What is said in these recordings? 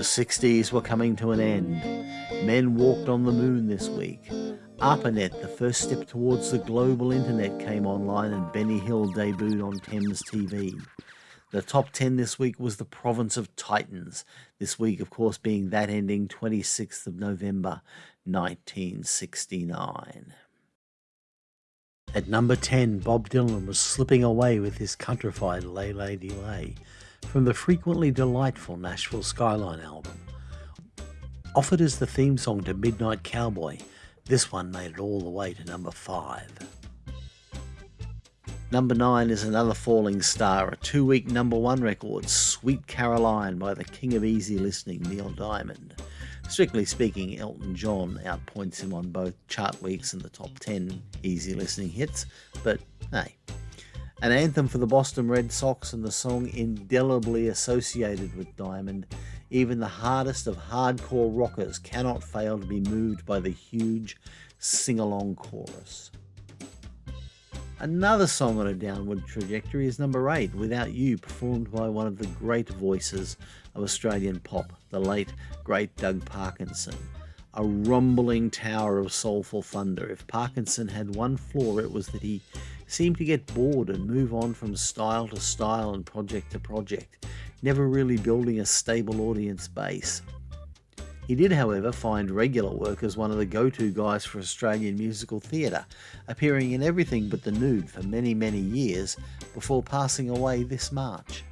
The 60s were coming to an end. Men walked on the moon this week. ARPANET, the first step towards the global internet, came online and Benny Hill debuted on Thames TV. The top 10 this week was the province of Titans, this week, of course, being that ending 26th of November 1969. At number 10, Bob Dylan was slipping away with his countrified Lay Lady Lay from the frequently delightful Nashville Skyline album. Offered as the theme song to Midnight Cowboy, this one made it all the way to number 5. Number 9 is another falling star, a two week number 1 record, Sweet Caroline by the king of easy listening, Neil Diamond. Strictly speaking, Elton John outpoints him on both chart weeks and the top 10 easy listening hits, but hey. An anthem for the Boston Red Sox and the song indelibly associated with Diamond, even the hardest of hardcore rockers cannot fail to be moved by the huge sing along chorus. Another song on a downward trajectory is number 8, Without You, performed by one of the great voices of Australian pop, the late, great Doug Parkinson. A rumbling tower of soulful thunder. If Parkinson had one flaw, it was that he seemed to get bored and move on from style to style and project to project, never really building a stable audience base. He did, however, find regular work as one of the go-to guys for Australian musical theatre, appearing in everything but the nude for many, many years before passing away this March.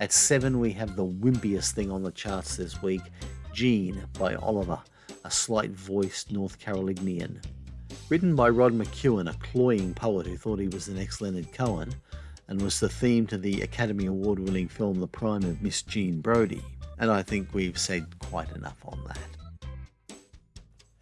At 7 we have the wimpiest thing on the charts this week, Jean by Oliver, a slight-voiced North Carolinian. Written by Rod McKuen, a cloying poet who thought he was the next Leonard Cohen, and was the theme to the Academy Award winning film The Prime of Miss Jean Brodie and I think we've said quite enough on that.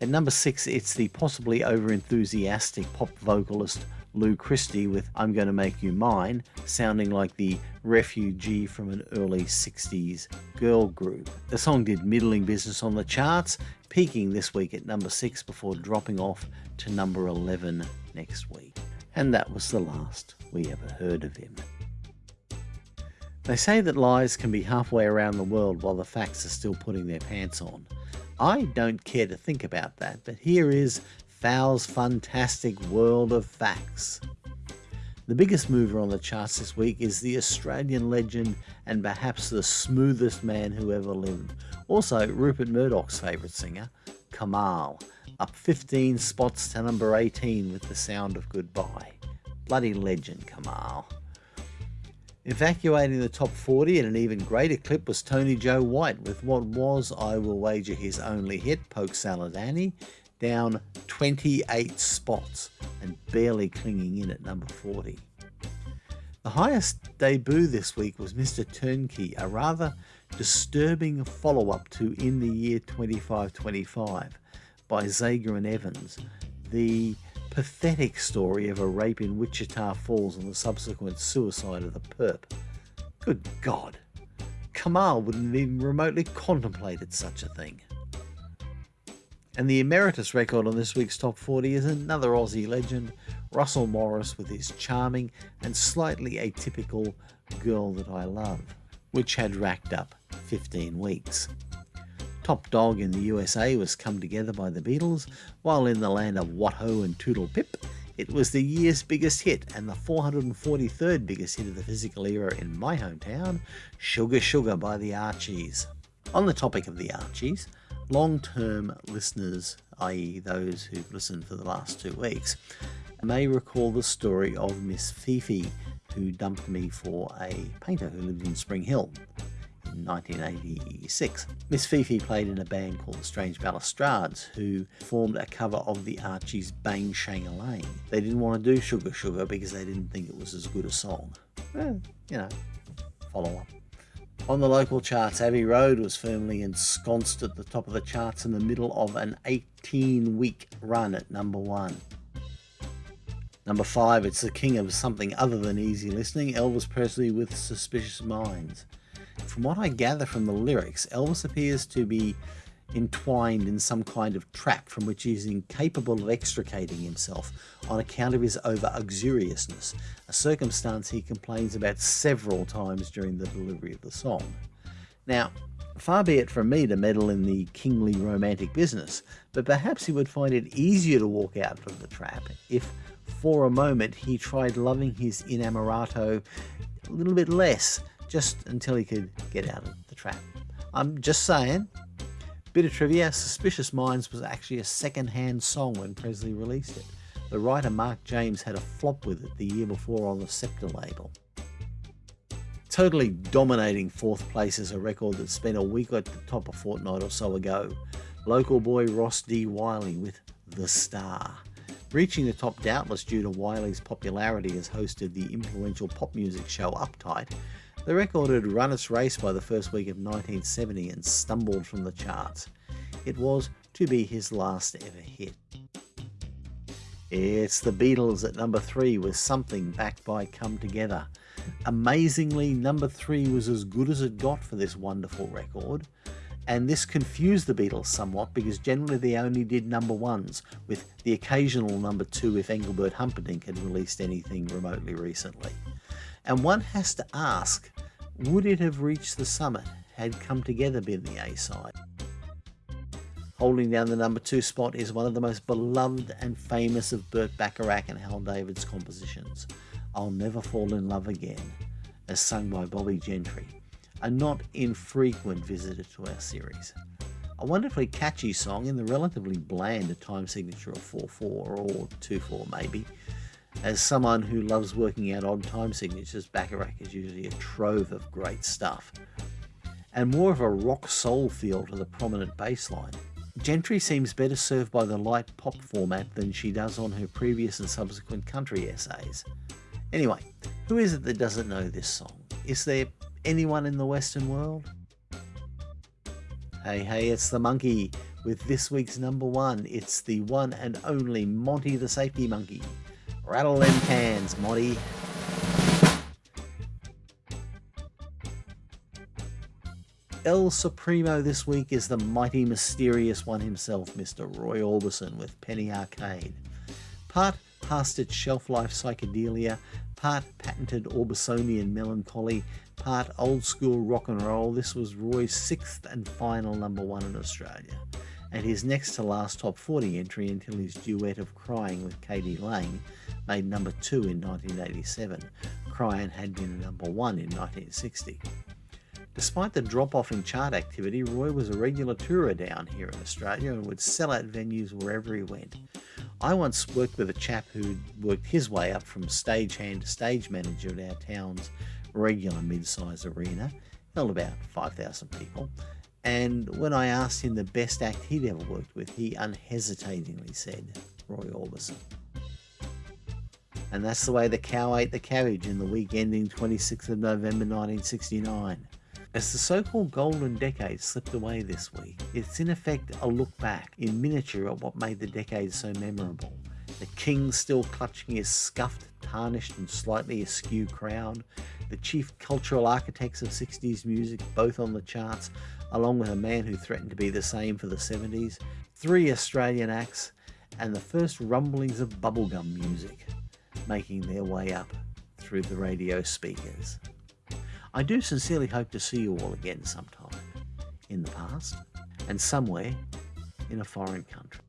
At number six, it's the possibly over-enthusiastic pop vocalist Lou Christie with I'm Gonna Make You Mine, sounding like the refugee from an early 60s girl group. The song did middling business on the charts, peaking this week at number 6 before dropping off to number 11 next week. And that was the last we ever heard of him. They say that lies can be halfway around the world while the facts are still putting their pants on. I don't care to think about that, but here is Fow's fantastic world of facts. The biggest mover on the charts this week is the Australian legend and perhaps the smoothest man who ever lived. Also, Rupert Murdoch's favourite singer, Kamahl, up 15 spots to number 18 with the sound of goodbye. Bloody legend, Kamahl. Evacuating the top 40 in an even greater clip was Tony Joe White with what was, I will wager, his only hit, Polk Salad Annie, down 28 spots and barely clinging in at number 40. The highest debut this week was Mr. Turnkey, a rather disturbing follow-up to In the Year 2525 by Zager and Evans, the pathetic story of a rape in Wichita Falls and the subsequent suicide of the perp. Good God, Kamahl wouldn't have even remotely contemplated such a thing. And the emeritus record on this week's Top 40 is another Aussie legend, Russell Morris with his charming and slightly atypical Girl That I Love, which had racked up 15 weeks. Top Dog in the USA was Come Together by the Beatles, while in the land of What Ho and Toodle Pip, it was the year's biggest hit and the 443rd biggest hit of the physical era in my hometown, Sugar Sugar by the Archies. On the topic of the Archies, long-term listeners, i.e. those who've listened for the last two weeks, may recall the story of Miss Fifi, who dumped me for a painter who lived in Spring Hill in 1986. Miss Fifi played in a band called the Strange Balustrades, who formed a cover of the Archies' Bang Shang-a-Lang. They didn't want to do Sugar Sugar because they didn't think it was as good a song. Well, you know, follow up. On the local charts, Abbey Road was firmly ensconced at the top of the charts in the middle of an 18-week run at number one. Number 5, it's the king of something other than easy listening, Elvis Presley with Suspicious Minds. From what I gather from the lyrics, Elvis appears to be entwined in some kind of trap from which he is incapable of extricating himself on account of his over uxoriousness, a circumstance he complains about several times during the delivery of the song. Now, far be it from me to meddle in the kingly romantic business, but perhaps he would find it easier to walk out of the trap if for a moment he tried loving his inamorato a little bit less, just until he could get out of the trap. I'm just saying. Bit of trivia, Suspicious Minds was actually a second-hand song when Presley released it. The writer Mark James had a flop with it the year before on the Scepter label. Totally dominating fourth place is a record that spent a week at the top a fortnight or so ago. Local boy Ross D. Wyllie with The Star. Reaching the top doubtless due to Wyllie's popularity as host of the influential pop music show Uptight, the record had run its race by the first week of 1970 and stumbled from the charts. It was to be his last ever hit. It's the Beatles at number 3 with Something backed by Come Together. Amazingly, number 3 was as good as it got for this wonderful record, and this confused the Beatles somewhat because generally they only did number ones, with the occasional number 2 if Engelbert Humperdinck had released anything remotely recently. And one has to ask, would it have reached the summit had Come Together been the A-side? Holding down the number two spot is one of the most beloved and famous of Burt Bacharach and Hal David's compositions, I'll Never Fall in Love Again, as sung by Bobbie Gentry, a not infrequent visitor to our series. A wonderfully catchy song in the relatively bland time signature of 4-4 or 2-4 maybe, as someone who loves working out odd time signatures, Bacharach is usually a trove of great stuff. And more of a rock soul feel to the prominent bass line. Gentry seems better served by the light pop format than she does on her previous and subsequent country essays. Anyway, who is it that doesn't know this song? Is there anyone in the Western world? Hey, hey, it's the monkey with this week's number one. It's the one and only Monty the Safety Monkey. Rattle them cans, Monty. El Supremo this week is the mighty mysterious one himself, Mr. Roy Orbison with Penny Arcade. Part past its shelf life psychedelia, part patented Orbisonian melancholy, part old school rock and roll, this was Roy's sixth and final number one in Australia and his next to last top 40 entry until his duet of Crying with k.d. lang made number 2 in 1987. Crying had been number 1 in 1960. Despite the drop-off in chart activity, Roy was a regular tourer down here in Australia and would sell out venues wherever he went. I once worked with a chap who'd worked his way up from stagehand to stage manager at our town's regular mid-size arena, held about 5,000 people, and when I asked him the best act he'd ever worked with, he unhesitatingly said Roy Orbison. And that's the way the cow ate the cabbage in the week ending 26th of November 1969. As the so-called golden decade slipped away this week, it's in effect a look back in miniature at what made the decade so memorable. The king still clutching his scuffed, tarnished and slightly askew crown, the chief cultural architects of 60s music both on the charts, along with a man who threatened to be the same for the 70s, three Australian acts, and the first rumblings of bubblegum music making their way up through the radio speakers. I do sincerely hope to see you all again sometime in the past and somewhere in a foreign country.